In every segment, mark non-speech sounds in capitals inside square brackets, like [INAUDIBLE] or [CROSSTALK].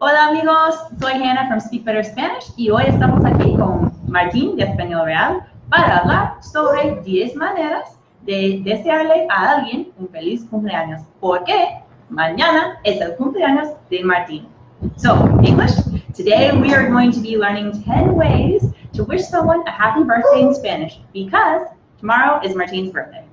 Hola amigos, soy Hannah from Speak Better Spanish y hoy estamos aquí con Martín de Español Real para hablar sobre 10 maneras de desearle a alguien un feliz cumpleaños, porque mañana es el cumpleaños de Martín. So, English, today we are going to be learning 10 ways to wish someone a happy birthday in Spanish because tomorrow is Martín's birthday.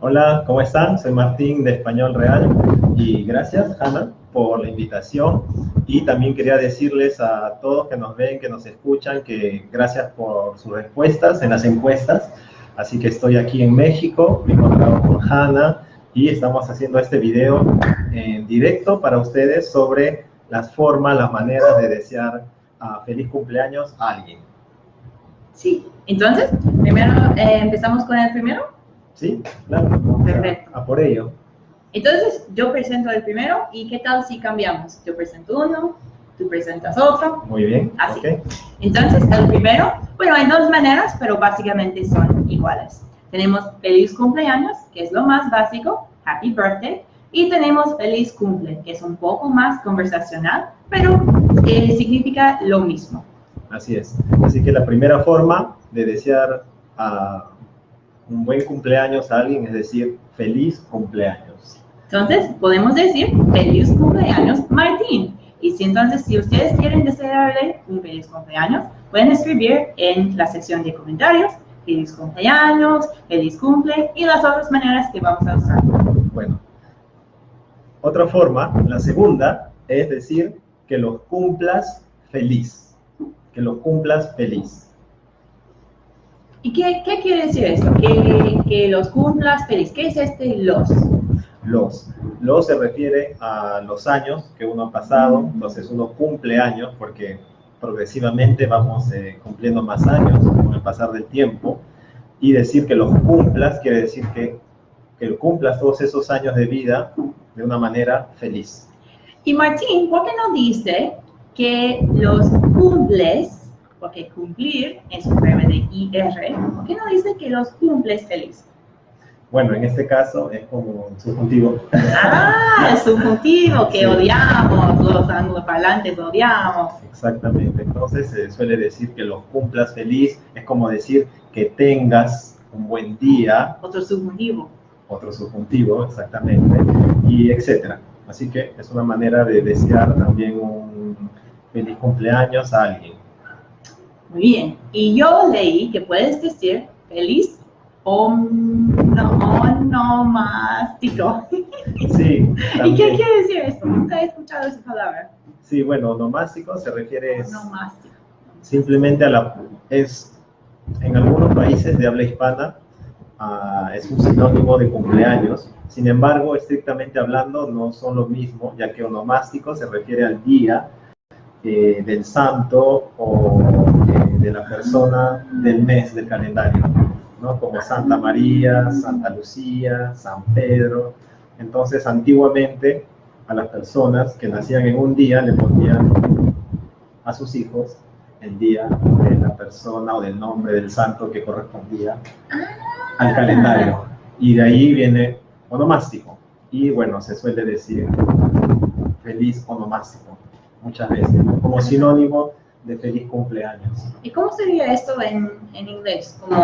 Hola, ¿cómo están? Soy Martín de Español Real y gracias, Hannah, por la invitación. Y también quería decirles a todos que nos ven, que nos escuchan, que gracias por sus respuestas en las encuestas. Así que estoy aquí en México, me he encontrado con Hannah y estamos haciendo este video en directo para ustedes sobre las formas, las maneras de desear a feliz cumpleaños a alguien. Sí, entonces, primero eh, empezamos con el primero. Sí, claro. Perfecto. A por ello. Entonces, yo presento el primero y ¿qué tal si cambiamos? Yo presento uno, tú presentas otro. Muy bien. Así. ok. Entonces, el primero, bueno, hay dos maneras, pero básicamente son iguales. Tenemos feliz cumpleaños, que es lo más básico, happy birthday, y tenemos feliz cumple, que es un poco más conversacional, pero eh, significa lo mismo. Así es. Así que la primera forma de desear a un buen cumpleaños a alguien es decir, feliz cumpleaños. Entonces, podemos decir feliz cumpleaños Martín. Y si entonces, si ustedes quieren desearle un feliz cumpleaños, pueden escribir en la sección de comentarios feliz cumpleaños, feliz cumple y las otras maneras que vamos a usar. Bueno, otra forma, la segunda, es decir, que los cumplas feliz. Que los cumplas feliz. ¿Y qué, qué quiere decir esto? Que, que los cumplas feliz. ¿Qué es este los? Los. Los se refiere a los años que uno ha pasado, entonces uno cumple años porque progresivamente vamos eh, cumpliendo más años con el pasar del tiempo y decir que los cumplas quiere decir que, que cumplas todos esos años de vida de una manera feliz. Y Martín, ¿por qué no dice que los cumples, porque cumplir es un verbo de IR, ¿por qué no dice que los cumples feliz? Bueno, en este caso es como un subjuntivo. Ah, es subjuntivo que odiamos, los angloparlantes odiamos. Exactamente. Entonces se suele decir que los cumplas feliz, es como decir que tengas un buen día, Otro subjuntivo. otro subjuntivo, exactamente, y etcétera. Así que es una manera de desear también un feliz cumpleaños a alguien. Muy bien. Y yo leí que puedes decir feliz onomástico. Sí, [LAUGHS] ¿Y qué quiere decir esto? Nunca he escuchado esa palabra. Sí, bueno, onomástico se refiere Onomástico. simplemente a la... es en algunos países de habla hispana ah, es un sinónimo de cumpleaños. Sin embargo, estrictamente hablando, no son lo mismo, ya que onomástico se refiere al día eh, del santo o eh, de la persona del mes del calendario, ¿no? Como Santa María, Santa Lucía, San Pedro. Entonces, antiguamente, a las personas que nacían en un día le ponían a sus hijos el día de la persona o del nombre del santo que correspondía al calendario. Y de ahí viene onomástico. Y bueno, se suele decir feliz onomástico muchas veces, como sinónimo de feliz cumpleaños. ¿Y cómo sería esto en, en inglés? ¿Como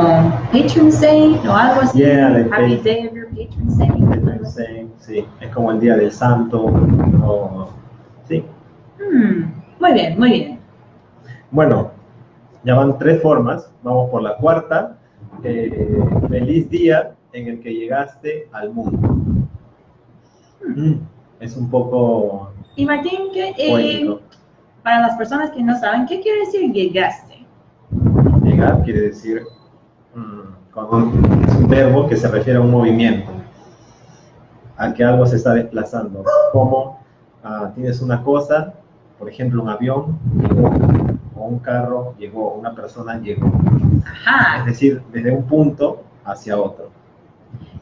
patron saint o algo así? Yeah, like Happy day of your patron saint. Patron saint, Sí, es como el día del santo. o- sí. Hmm, Muy bien, muy bien. Bueno, ya van tres formas. Vamos por la cuarta. Eh, feliz día en el que llegaste al mundo. Mm, Es un poco Y Martín, ¿qué, eh. Para las personas que no saben, ¿qué quiere decir llegaste? Llegar quiere decir, mm, con un- es un verbo que se refiere a un movimiento, a que algo se está desplazando. Como ah, tienes una cosa, por ejemplo, un avión llegó, o un carro llegó, una persona llegó. Es Ajá. decir, desde un punto hacia otro.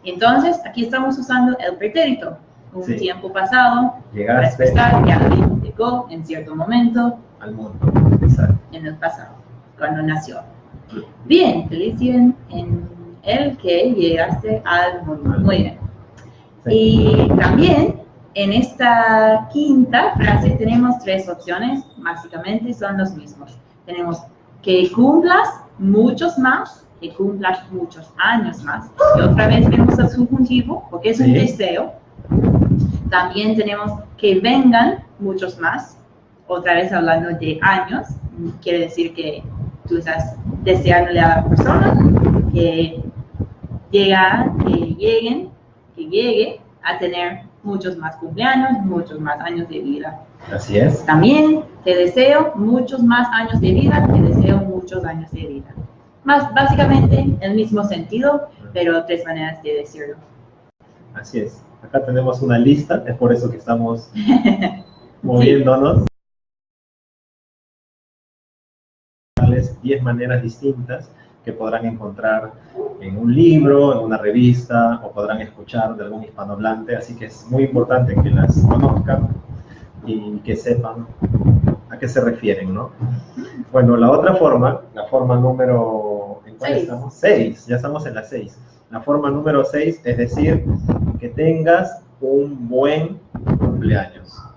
Entonces, aquí estamos usando el pretérito. Un Sí. tiempo pasado, Llegaste expresar que en cierto momento al mundo. Exacto. en el pasado, cuando nació. Bien, feliz en, en el que llegaste al mundo. Muy bien. Sí. Y también en esta quinta frase tenemos tres opciones, básicamente son los mismos. Tenemos que cumplas muchos más, que cumplas muchos años más. Y otra vez vemos el subjuntivo, porque es un deseo. También tenemos que vengan muchos más, otra vez hablando de años, quiere decir que tú estás deseándole a la persona que, llega, que lleguen, que llegue a tener muchos más cumpleaños, muchos más años de vida. Así es. También te deseo muchos más años de vida, te deseo muchos años de vida. Más básicamente el mismo sentido, pero tres maneras de decirlo. Así es. Acá tenemos una lista, es por eso que estamos [LAUGHS] moviéndonos. 10 maneras distintas que podrán encontrar en un libro, en una revista o podrán escuchar de algún hispanohablante, así que es muy importante que las conozcan y que sepan a qué se refieren, ¿no? Bueno, la otra forma, la forma número... ¿En cuál estamos? 6, ya estamos en la 6. La forma número 6 es decir, que tengas un buen cumpleaños.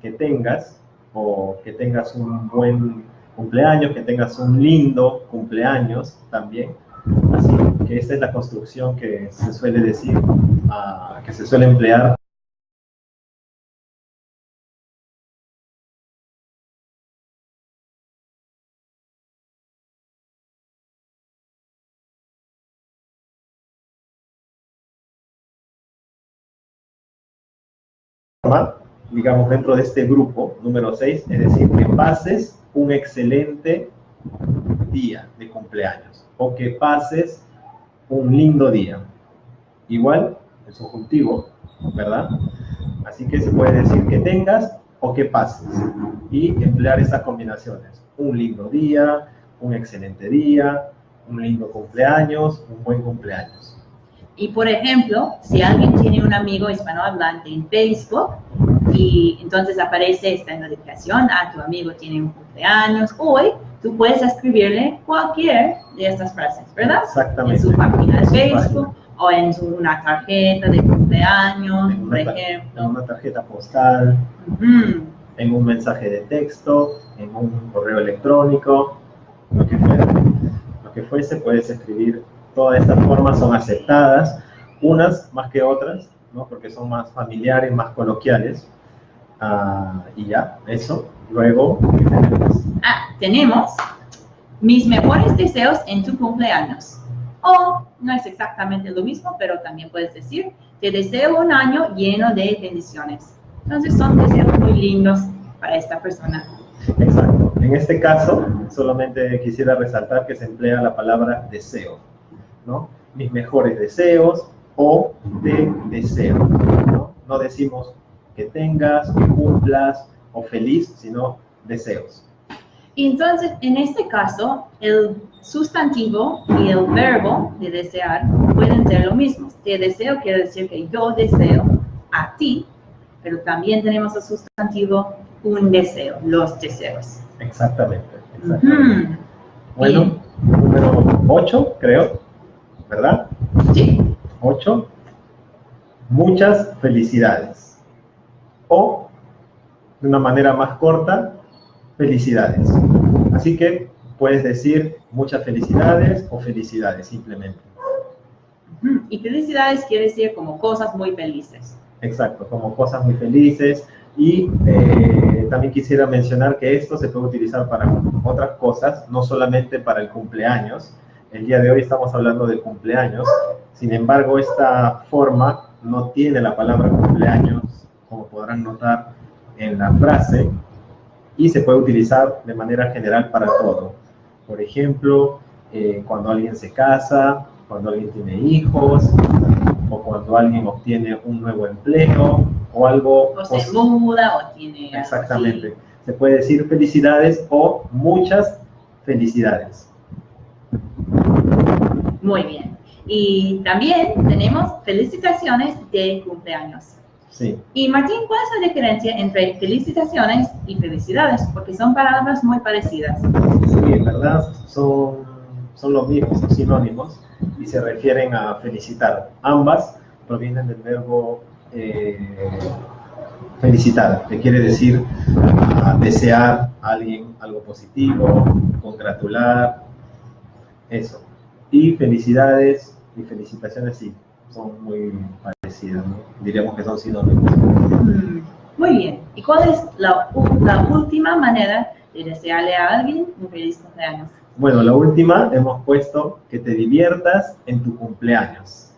Que tengas o que tengas un buen cumpleaños, que tengas un lindo cumpleaños también. Así que esta es la construcción que se suele decir, uh, que se suele emplear digamos, dentro de este grupo número 6, es decir, que pases un excelente día de cumpleaños o que pases un lindo día. Igual, el subjuntivo, ¿verdad? Así que se puede decir que tengas o que pases y emplear esas combinaciones. Un lindo día, un excelente día, un lindo cumpleaños, un buen cumpleaños. Y por ejemplo, si alguien tiene un amigo hispanohablante en Facebook, y entonces aparece esta notificación, ah, tu amigo tiene un cumpleaños hoy, tú puedes escribirle cualquier de estas frases, ¿verdad? Exactamente. En su página de Facebook o en una tarjeta de cumpleaños, por ejemplo. En una tarjeta postal, en un mensaje de texto, en un correo electrónico, lo que fuera. Lo que fuese, puedes escribir. Todas estas formas son aceptadas, unas más que otras, ¿no? porque son más familiares, más coloquiales. Ah, y ya, eso. Luego, ¿qué tenemos? Ah, tenemos mis mejores deseos en tu cumpleaños. O no es exactamente lo mismo, pero también puedes decir, te deseo un año lleno de bendiciones. Entonces son deseos muy lindos para esta persona. Exacto. En este caso, solamente quisiera resaltar que se emplea la palabra deseo, ¿no? Mis mejores deseos o de deseo, ¿no? No decimos que tengas, que cumplas o feliz, sino deseos. Entonces, en este caso, el sustantivo y el verbo de desear pueden ser lo mismo. Te deseo quiere decir que yo deseo a ti, pero también tenemos el sustantivo un deseo, los deseos. Exactamente. Bueno, número 8, creo, ¿verdad? Sí. 8. Muchas felicidades o, de una manera más corta, felicidades. Así que puedes decir muchas felicidades o felicidades simplemente. Y felicidades quiere decir como cosas muy felices. Exacto, como cosas muy felices. Y eh, también quisiera mencionar que esto se puede utilizar para otras cosas, no solamente para el cumpleaños. El día de hoy estamos hablando de cumpleaños. Sin embargo, esta forma no tiene la palabra cumpleaños como podrán notar en la frase, y se puede utilizar de manera general para todo. Por ejemplo, eh, cuando alguien se casa, cuando alguien tiene hijos, o cuando alguien obtiene un nuevo empleo, o algo... O se muda, o tiene... Exactamente. Se puede decir felicidades o muchas felicidades. Muy bien. Y también tenemos felicitaciones de cumpleaños. Y Martín, ¿cuál es la diferencia entre felicitaciones y felicidades? Porque son palabras muy parecidas. Sí, en verdad son, son los mismos, son sinónimos y se refieren a felicitar. Ambas provienen del verbo eh, felicitar, que quiere decir ah, desear a alguien algo positivo, congratular, eso. Y felicidades y felicitaciones sí, son muy parecidas, ¿no? diríamos que son sinónimos. Mm, Muy bien. ¿Y cuál es la, la última manera de desearle a alguien un feliz cumpleaños? Bueno, la última hemos puesto que te diviertas en tu cumpleaños.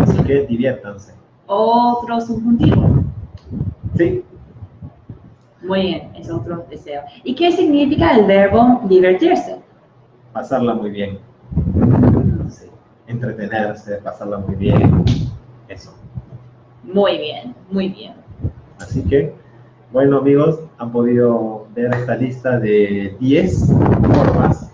Así que diviértanse. Otro subjuntivo. Sí, Muy bien, es otro deseo. ¿Y qué significa el verbo divertirse? pasarla muy bien. Sí, Entretenerse, pasarla muy bien. Eso. Muy bien, muy bien. Así que, bueno amigos, han podido ver esta lista de 10 formas.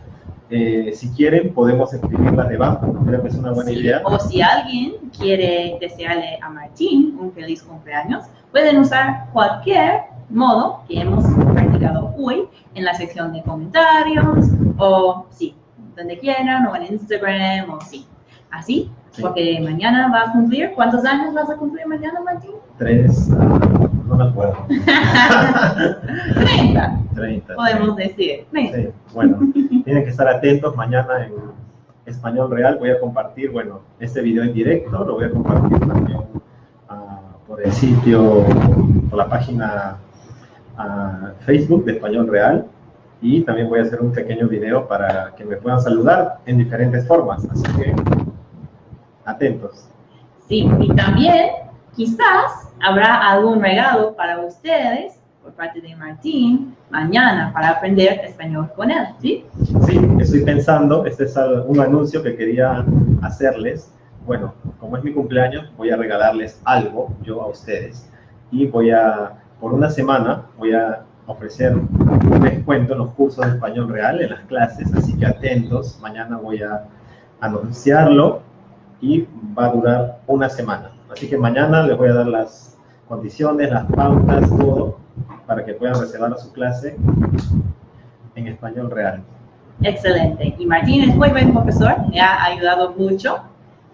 Eh, si quieren, podemos escribirlas debajo. Creo que es una buena Sí, idea. O si alguien quiere desearle a Martín un feliz cumpleaños, pueden usar cualquier modo que hemos practicado hoy en la sección de comentarios o sí, donde quieran o en Instagram o sí. Así, Sí. porque mañana va a cumplir. ¿Cuántos años vas a cumplir mañana, Martín? Tres, ah, no me acuerdo. [LAUGHS] 30, 30. podemos decir. 30. Sí, bueno, tienen que estar atentos mañana en Español Real. Voy a compartir, bueno, este video en directo, lo voy a compartir también ah, por el sitio, por la página ah, Facebook de Español Real. Y también voy a hacer un pequeño video para que me puedan saludar en diferentes formas. Así que, atentos. Sí, y también quizás habrá algún regalo para ustedes por parte de Martín mañana para aprender español con él, ¿sí? Sí, estoy pensando, este es un anuncio que quería hacerles. Bueno, como es mi cumpleaños, voy a regalarles algo yo a ustedes. Y voy a, por una semana, voy a ofrecer un descuento en los cursos de español real, en las clases, así que atentos. Mañana voy a anunciarlo y va a durar una semana. Así que mañana les voy a dar las condiciones, las pautas, todo, para que puedan reservar su clase en español real. Excelente. Y Martín es muy buen profesor, me ha ayudado mucho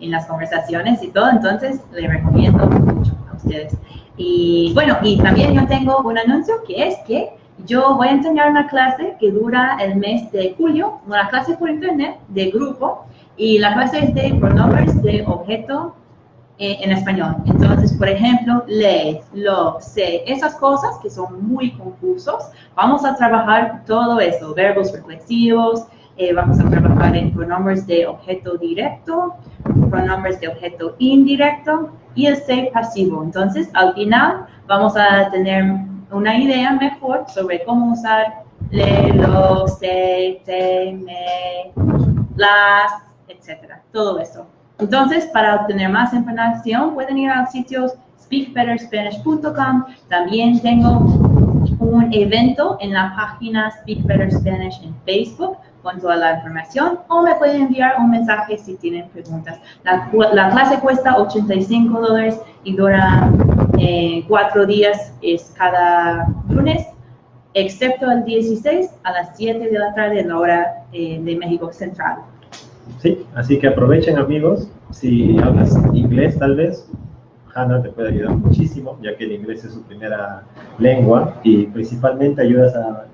en las conversaciones y todo, entonces le recomiendo mucho a ustedes. Y bueno, y también yo tengo un anuncio que es que yo voy a enseñar una clase que dura el mes de julio, una clase por internet de grupo, y la clase es de pronombres de objeto eh, en español. Entonces, por ejemplo, le, lo, se, esas cosas que son muy confusos, vamos a trabajar todo eso, verbos reflexivos, eh, vamos a trabajar en pronombres de objeto directo, pronombres de objeto indirecto y el ser pasivo. Entonces, al final vamos a tener una idea mejor sobre cómo usar le, lo, se, te, me, las, etcétera, todo eso. Entonces, para obtener más información, pueden ir al sitio speakbetterspanish.com. También tengo un evento en la página Speak Better Spanish en Facebook con toda la información o me pueden enviar un mensaje si tienen preguntas. La, la clase cuesta 85 dólares y dura eh, cuatro días, es cada lunes, excepto el 16 a las 7 de la tarde la hora eh, de México Central. Sí, así que aprovechen amigos, si hablas inglés tal vez, Hannah te puede ayudar muchísimo, ya que el inglés es su primera lengua y principalmente ayudas a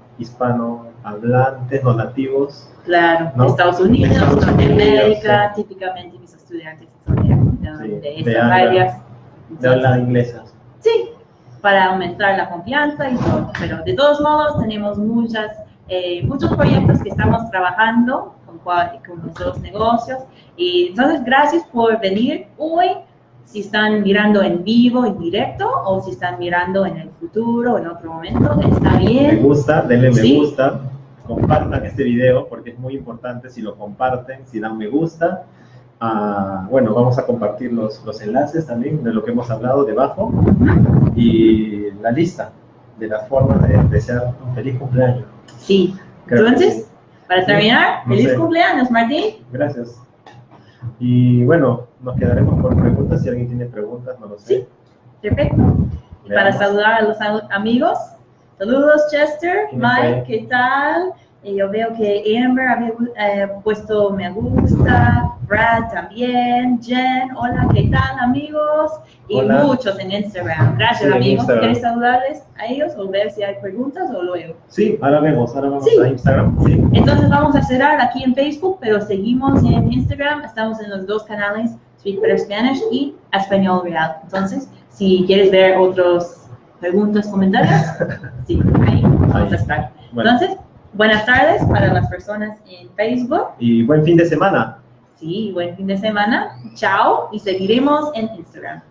hispanohablantes, no nativos. Claro, ¿No? de Estados Unidos, De Estados Norteamérica, Unidos, típicamente mis estudiantes son de, de- Sí, de de estas habla- áreas. de habla inglesa. Sí, para aumentar la confianza y todo. Pero de todos modos tenemos muchas, eh, muchos proyectos que estamos trabajando con, con nuestros negocios. Y entonces gracias por venir hoy. Si están mirando en vivo, en directo, o si están mirando en el futuro, en otro momento, está Me bien. gusta, denle me Sí. gusta, compartan este video porque es muy importante si lo comparten, si dan me gusta. Ah, bueno, vamos a compartir los, los enlaces también de lo que hemos hablado debajo y la lista de las formas de desear un feliz cumpleaños. Sí. Creo Entonces, para terminar, No feliz sé. cumpleaños, Martín. Gracias. Y bueno, nos quedaremos por preguntas. Si alguien tiene preguntas, no lo sé. Sí. Perfecto. Y para saludar a los am- amigos, saludos Chester. Mike, ¿qué tal? Y yo veo que Amber había eh, puesto me gusta, Brad también, Jen, hola, ¿qué tal amigos? Y Hola. muchos en Instagram. Gracias Sí, amigos. ¿Quieres saludarles a ellos o ver si hay preguntas o luego? Sí, ahora vemos, ahora vamos Sí. a Instagram. Sí. Entonces vamos a cerrar aquí en Facebook, pero seguimos en Instagram. Estamos en los dos canales, Speak Better Spanish y Español Real. Entonces, si quieres ver otros preguntas, comentarios, [LAUGHS] sí, ahí vamos a estar. Bueno. Entonces, buenas tardes para las personas en Facebook. Y buen fin de semana. Sí, buen fin de semana. Chao y seguiremos en Instagram.